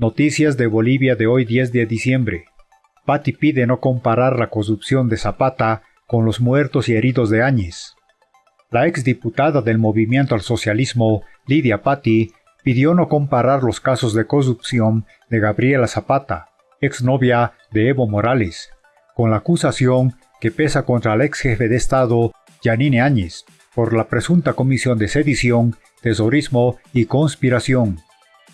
Noticias de Bolivia de hoy 10 de diciembre. Patti pide no comparar la corrupción de Zapata con los muertos y heridos de Áñez. La exdiputada del Movimiento al Socialismo, Lidia Patti, pidió no comparar los casos de corrupción de Gabriela Zapata, exnovia de Evo Morales, con la acusación que pesa contra el ex jefe de Estado, Yanine Áñez, por la presunta comisión de sedición, tesorismo y conspiración.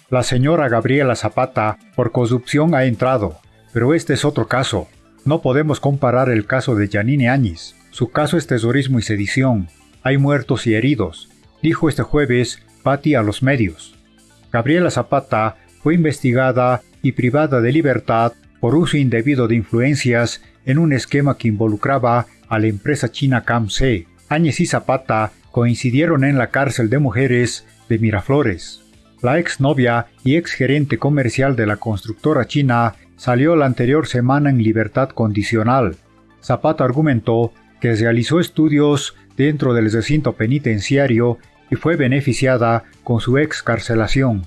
La señora Gabriela Zapata por corrupción ha entrado, pero este es otro caso. No podemos comparar el caso de Yanine Áñez. Su caso es tesorismo y sedición. Hay muertos y heridos, dijo este jueves Patti a los medios. Gabriela Zapata fue investigada y privada de libertad por uso indebido de influencias en un esquema que involucraba a la empresa china CAMC. Áñez y Zapata coincidieron en la cárcel de mujeres de Miraflores. La exnovia y exgerente comercial de la constructora china salió la anterior semana en libertad condicional. Zapata argumentó que realizó estudios dentro del recinto penitenciario y fue beneficiada con su excarcelación.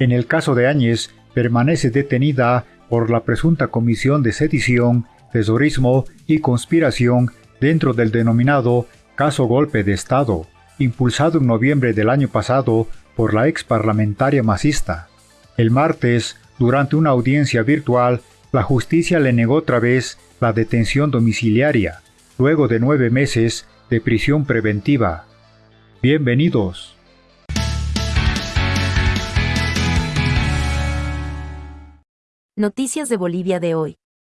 En el caso de Áñez, permanece detenida por la presunta comisión de sedición, tesorismo y conspiración dentro del denominado caso golpe de Estado, impulsado en noviembre del año pasado por la ex parlamentaria masista. El martes, durante una audiencia virtual, la justicia le negó otra vez la detención domiciliaria, luego de nueve meses de prisión preventiva. Bienvenidos. Noticias de Bolivia de hoy.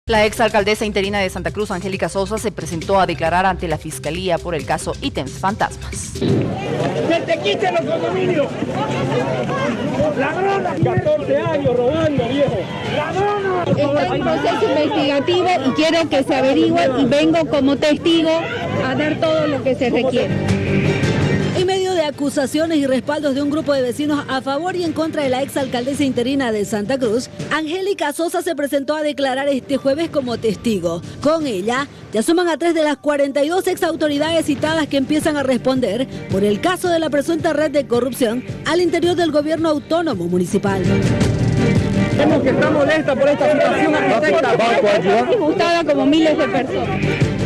La exalcaldesa interina de Santa Cruz, Angélica Sosa, se presentó a declarar ante la Fiscalía por el caso Ítems Fantasmas. ¡Que te quiten los condominios! ¡Ladrona! 14 años robando, viejo. ¡Ladrona! Está en proceso investigativo y quiero que se averigüe y vengo como testigo a dar todo lo que se requiere acusaciones y respaldos de un grupo de vecinos a favor y en contra de la exalcaldesa interina de Santa Cruz, Angélica Sosa se presentó a declarar este jueves como testigo. Con ella, ya suman a tres de las 42 exautoridades citadas que empiezan a responder por el caso de la presunta red de corrupción al interior del gobierno autónomo municipal. Vemos que está molesta por esta situación, disgustada como miles de personas.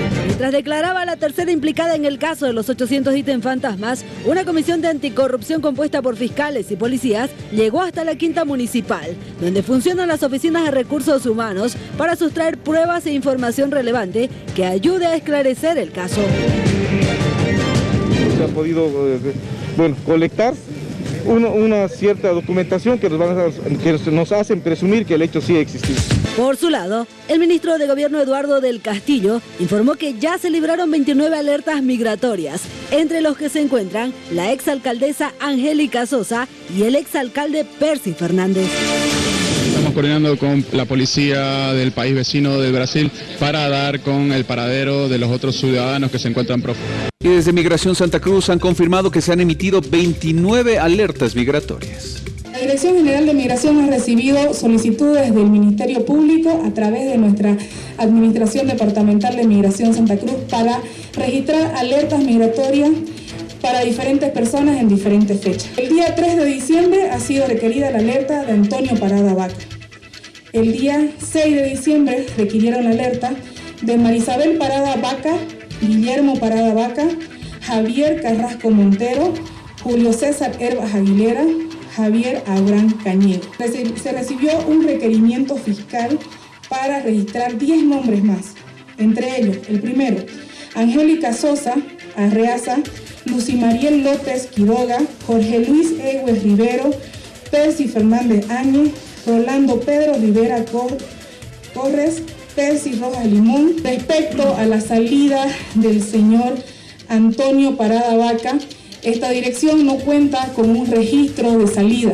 Mientras declaraba la tercera implicada en el caso de los 800 ítems fantasmas, una comisión de anticorrupción compuesta por fiscales y policías llegó hasta la quinta municipal, donde funcionan las oficinas de recursos humanos para sustraer pruebas e información relevante que ayude a esclarecer el caso. Se ha podido eh, colectar una, cierta documentación que nos, que nos hacen presumir que el hecho sí ha existido. Por su lado, el ministro de Gobierno Eduardo del Castillo informó que ya se libraron 29 alertas migratorias, entre los que se encuentran la exalcaldesa Angélica Sosa y el exalcalde Percy Fernández. Estamos coordinando con la policía del país vecino de Brasil para dar con el paradero de los otros ciudadanos que se encuentran prófugos. Y desde Migración Santa Cruz han confirmado que se han emitido 29 alertas migratorias. Dirección General de Migración ha recibido solicitudes del Ministerio Público a través de nuestra Administración Departamental de Migración Santa Cruz para registrar alertas migratorias para diferentes personas en diferentes fechas. El día 3 de diciembre ha sido requerida la alerta de Antonio Parada Vaca. El día 6 de diciembre requirieron la alerta de Marisabel Parada Vaca Guillermo Parada Vaca, Javier Carrasco Montero, Julio César Herbas Aguilera, Javier Abraham Cañedo. Se recibió un requerimiento fiscal para registrar 10 nombres más, entre ellos el primero, Angélica Sosa Arreaza, Lucy Mariel López Quiroga, Jorge Luis Egues Rivero, Percy Fernández Áñez, Rolando Pedro Rivera Corres, Percy Rojas Limón respecto a la salida del señor Antonio Parada Vaca. Esta dirección no cuenta con un registro de salida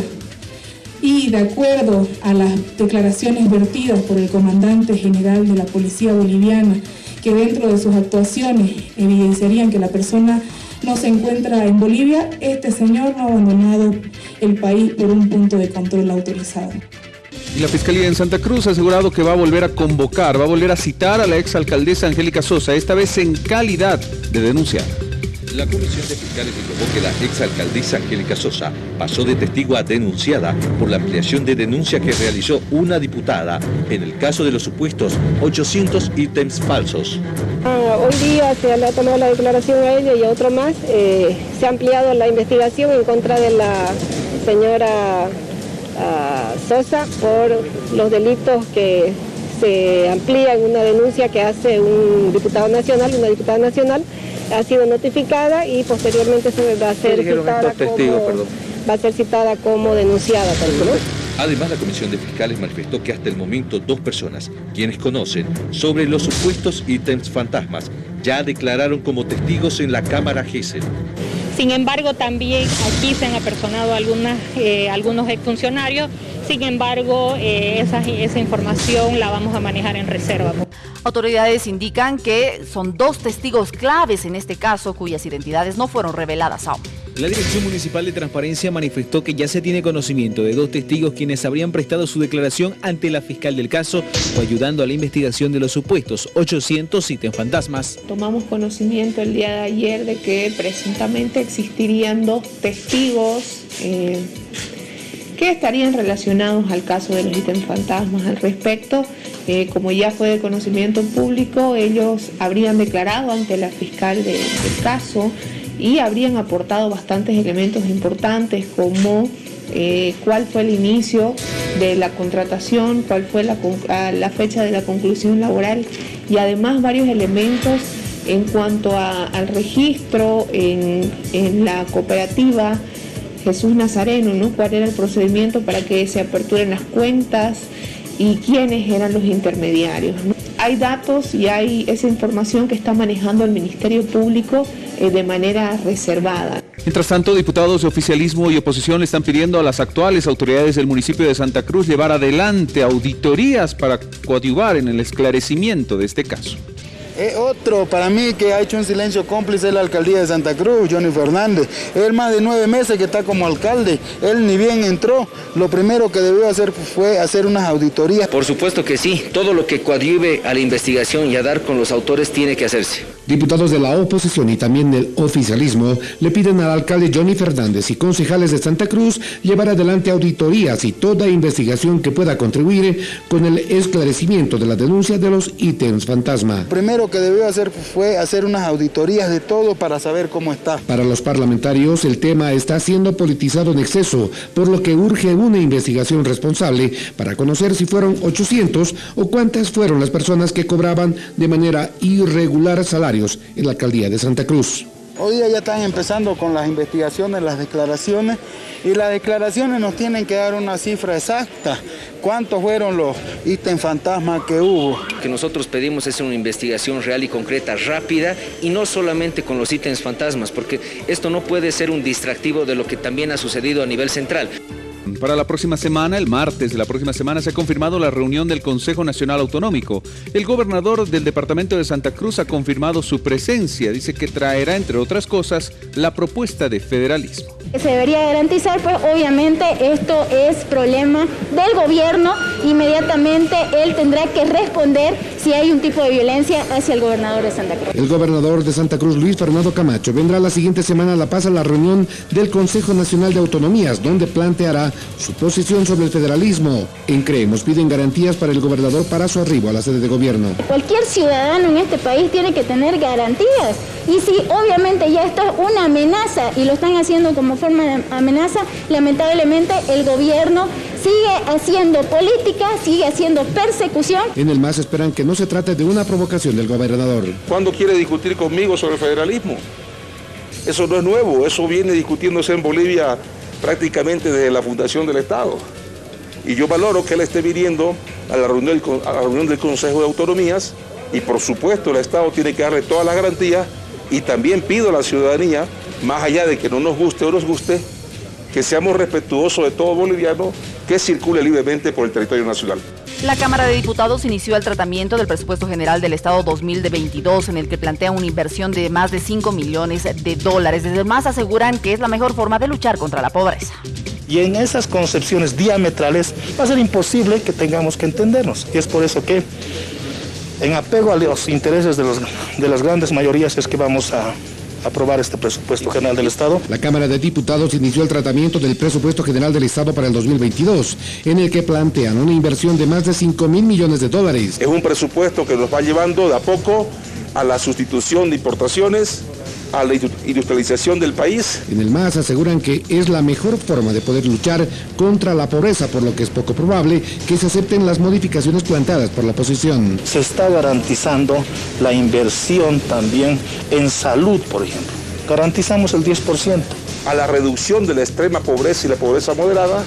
y de acuerdo a las declaraciones vertidas por el comandante general de la Policía Boliviana, que dentro de sus actuaciones evidenciarían que la persona no se encuentra en Bolivia, este señor no ha abandonado el país por un punto de control autorizado. Y la Fiscalía en Santa Cruz ha asegurado que va a volver a convocar, va a volver a citar a la exalcaldesa Angélica Sosa, esta vez en calidad de denunciar. La Comisión de Fiscales informó que la exalcaldesa Angélica Sosa pasó de testigo a denunciada por la ampliación de denuncia que realizó una diputada en el caso de los supuestos 800 ítems falsos. Ah, hoy día se le ha tomado la declaración a ella y a otro más. Eh, se ha ampliado la investigación en contra de la señora ah, Sosa por los delitos que se amplían una denuncia que hace un diputado nacional, una diputada nacional ha sido notificada y posteriormente se va a ser citada como, va a ser citada como denunciada Además, la Comisión de Fiscales manifestó que hasta el momento dos personas, quienes conocen sobre los supuestos ítems fantasmas, ya declararon como testigos en la Cámara GESEL. Sin embargo, también aquí se han apersonado algunas, eh, algunos exfuncionarios sin embargo, eh, esa, esa información la vamos a manejar en reserva. Autoridades indican que son dos testigos claves en este caso cuyas identidades no fueron reveladas aún. La Dirección Municipal de Transparencia manifestó que ya se tiene conocimiento de dos testigos quienes habrían prestado su declaración ante la fiscal del caso o ayudando a la investigación de los supuestos 800 ítems fantasmas. Tomamos conocimiento el día de ayer de que presuntamente existirían dos testigos eh, que estarían relacionados al caso de los ítems fantasmas. Al respecto, eh, como ya fue de conocimiento público, ellos habrían declarado ante la fiscal del caso y habrían aportado bastantes elementos importantes como eh, cuál fue el inicio de la contratación, cuál fue la, fecha de la conclusión laboral y además varios elementos en cuanto al registro en, en la cooperativa Jesús Nazareno, ¿no? cuál era el procedimiento para que se aperturen las cuentas y quiénes eran los intermediarios. Hay datos y hay esa información que está manejando el Ministerio Público eh, de manera reservada. Mientras tanto, diputados de oficialismo y oposición están pidiendo a las actuales autoridades del municipio de Santa Cruz llevar adelante auditorías para coadyuvar en el esclarecimiento de este caso. Eh, otro para mí que ha hecho un silencio cómplice es la alcaldía de Santa Cruz, Johnny Fernández. Él más de nueve meses que está como alcalde, él ni bien entró, lo primero que debió hacer fue hacer unas auditorías. Por supuesto que sí, todo lo que coadyuve a la investigación y a dar con los autores tiene que hacerse. Diputados de la oposición y también del oficialismo le piden al alcalde Johnny Fernández y concejales de Santa Cruz llevar adelante auditorías y toda investigación que pueda contribuir con el esclarecimiento de la denuncia de los ítems fantasma. Primero que debió hacer fue hacer unas auditorías de todo para saber cómo está. Para los parlamentarios, el tema está siendo politizado en exceso, por lo que urge una investigación responsable para conocer si fueron 800 o cuántas fueron las personas que cobraban de manera irregular en la alcaldía de Santa Cruz. Hoy día ya están empezando con las investigaciones, las declaraciones, y las declaraciones nos tienen que dar una cifra exacta. ¿Cuántos fueron los ítems fantasmas que hubo? Que nosotros pedimos es una investigación real y concreta, rápida, y no solamente con los ítems fantasmas, porque esto no puede ser un distractivo de lo que también ha sucedido a nivel central. Para la próxima semana, el martes de la próxima semana, se ha confirmado la reunión del Consejo Nacional Autonómico. El gobernador del departamento de Santa Cruz ha confirmado su presencia. Dice que traerá, entre otras cosas, la propuesta de federalismo. Se debería garantizar, pues obviamente esto es problema del gobierno. Inmediatamente él tendrá que responder si hay un tipo de violencia hacia el gobernador de Santa Cruz. El gobernador de Santa Cruz, Luis Fernando Camacho, vendrá la siguiente semana a La Paz a la reunión del Consejo Nacional de Autonomías, donde planteará su posición sobre el federalismo. En Creemos piden garantías para el gobernador para su arribo a la sede de gobierno. Cualquier ciudadano en este país tiene que tener garantías. Y si obviamente ya esto es una amenaza y lo están haciendo como forma de amenaza, lamentablemente el gobierno sigue haciendo política, sigue haciendo persecución. En el MAS esperan que no se trate de una provocación del gobernador. ¿Cuándo quiere discutir conmigo sobre el federalismo? Eso no es nuevo, eso viene discutiéndose en Bolivia prácticamente desde la fundación del Estado. Y yo valoro que él esté viniendo a la reunión, del Consejo de Autonomías y por supuesto el Estado tiene que darle todas las garantías y también pido a la ciudadanía, más allá de que no nos guste o nos guste, que seamos respetuosos de todo boliviano que circule libremente por el territorio nacional. La Cámara de Diputados inició el tratamiento del presupuesto general del Estado 2022 en el que plantea una inversión de más de 5 millones de dólares. Desde más aseguran que es la mejor forma de luchar contra la pobreza. Y en esas concepciones diametrales va a ser imposible que tengamos que entendernos. Y es por eso que en apego a los intereses de, de las grandes mayorías es que vamos a aprobar este presupuesto general del Estado. La Cámara de Diputados inició el tratamiento del presupuesto general del Estado para el 2022, en el que plantean una inversión de más de 5 mil millones de dólares. Es un presupuesto que nos va llevando de a poco a la sustitución de importaciones, a la industrialización del país. En el MAS aseguran que es la mejor forma de poder luchar contra la pobreza, por lo que es poco probable que se acepten las modificaciones planteadas por la oposición. Se está garantizando la inversión también en salud, por ejemplo. Garantizamos el 10%. A la reducción de la extrema pobreza y la pobreza moderada,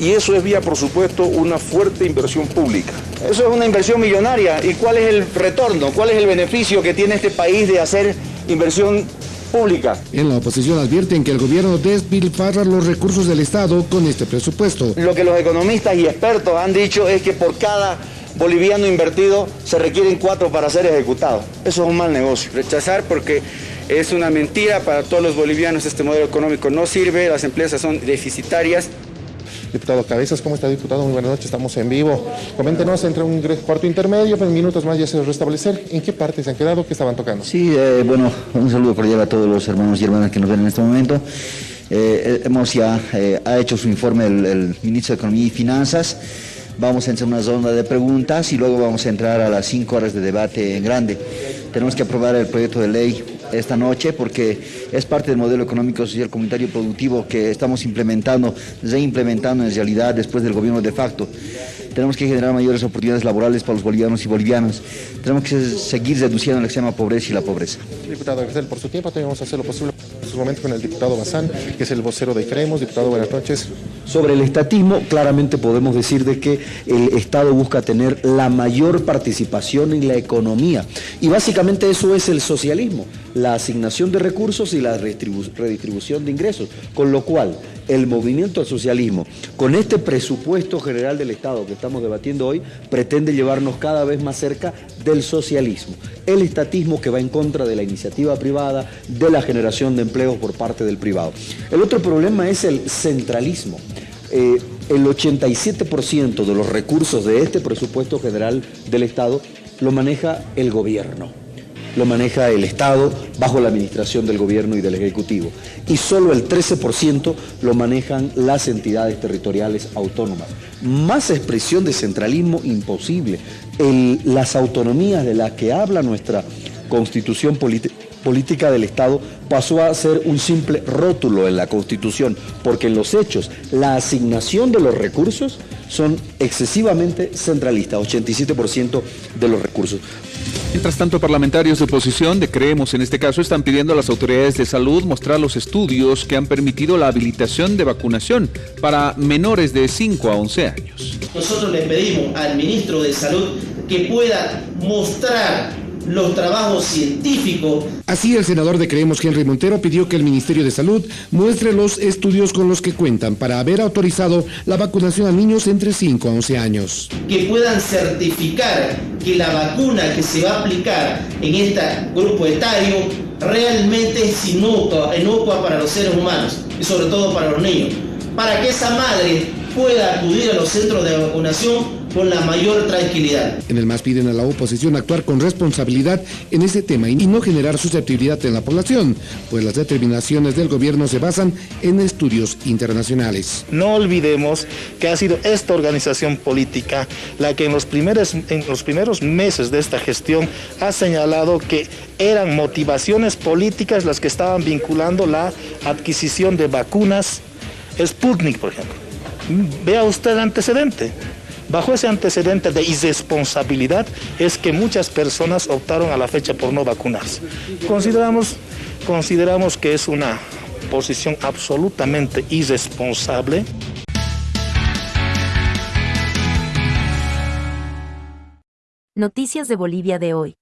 y eso es vía, por supuesto, una fuerte inversión pública. Eso es una inversión millonaria. ¿Y cuál es el retorno? ¿Cuál es el beneficio que tiene este país de hacer inversión pública. En la oposición advierten que el gobierno despilfarra los recursos del Estado con este presupuesto. Lo que los economistas y expertos han dicho es que por cada boliviano invertido se requieren cuatro para ser ejecutados. Eso es un mal negocio. Rechazar porque es una mentira para todos los bolivianos, este modelo económico no sirve, las empresas son deficitarias. Diputado Cabezas, ¿cómo está, diputado? Muy buenas noches, estamos en vivo. Coméntenos, entre un cuarto intermedio, en minutos más ya se restablecer. ¿En qué parte se han quedado? ¿Qué estaban tocando? Sí, eh, bueno, un saludo cordial a todos los hermanos y hermanas que nos ven en este momento. Eh, hemos ya, eh, ha hecho su informe el, ministro de Economía y Finanzas. Vamos a en una zona de preguntas y luego vamos a entrar a las cinco horas de debate en grande. Tenemos que aprobar el proyecto de ley esta noche porque es parte del modelo económico, social, comunitario productivo que estamos implementando, reimplementando en realidad después del gobierno de facto. Tenemos que generar mayores oportunidades laborales para los bolivianos y bolivianas. Tenemos que seguir reduciendo la extrema pobreza y la pobreza. Diputado por su tiempo, hacer lo posible en su momento con el diputado Bazán, que es el vocero de Creemos. Diputado, buenas noches. Sobre el estatismo, claramente podemos decir de que el Estado busca tener la mayor participación en la economía. Y básicamente eso es el socialismo, la asignación de recursos y la redistribución de ingresos. Con lo cual, el movimiento al socialismo, con este presupuesto general del Estado que estamos debatiendo hoy, pretende llevarnos cada vez más cerca del socialismo. El estatismo que va en contra de la iniciativa privada, de la generación de empleos por parte del privado. El otro problema es el centralismo. Eh, el 87% de los recursos de este presupuesto general del Estado lo maneja el gobierno lo maneja el Estado bajo la administración del gobierno y del Ejecutivo. Y solo el 13% lo manejan las entidades territoriales autónomas. Más expresión de centralismo imposible. las autonomías de las que habla nuestra constitución política del Estado pasó a ser un simple rótulo en la Constitución, porque en los hechos la asignación de los recursos son excesivamente centralistas, 87% de los recursos. Mientras tanto, parlamentarios de oposición, de Creemos en este caso, están pidiendo a las autoridades de salud mostrar los estudios que han permitido la habilitación de vacunación para menores de 5 a 11 años. Nosotros le pedimos al ministro de Salud que pueda mostrar los trabajos científicos. Así, el senador de Creemos, Henry Montero, pidió que el Ministerio de Salud muestre los estudios con los que cuentan para haber autorizado la vacunación a niños entre 5 a 11 años. Que puedan certificar que la vacuna que se va a aplicar en este grupo etario realmente es inocua, inocua para los seres humanos y sobre todo para los niños. Para que esa madre pueda acudir a los centros de vacunación con la mayor tranquilidad. En el MAS piden a la oposición actuar con responsabilidad en ese tema y no generar susceptibilidad en la población, pues las determinaciones del gobierno se basan en estudios internacionales. No olvidemos que ha sido esta organización política la que en los primeros, en los primeros meses de esta gestión ha señalado que eran motivaciones políticas las que estaban vinculando la adquisición de vacunas Sputnik, por ejemplo. Vea usted el antecedente. Bajo ese antecedente de irresponsabilidad es que muchas personas optaron a la fecha por no vacunarse. Consideramos, consideramos que es una posición absolutamente irresponsable. Noticias de Bolivia de hoy.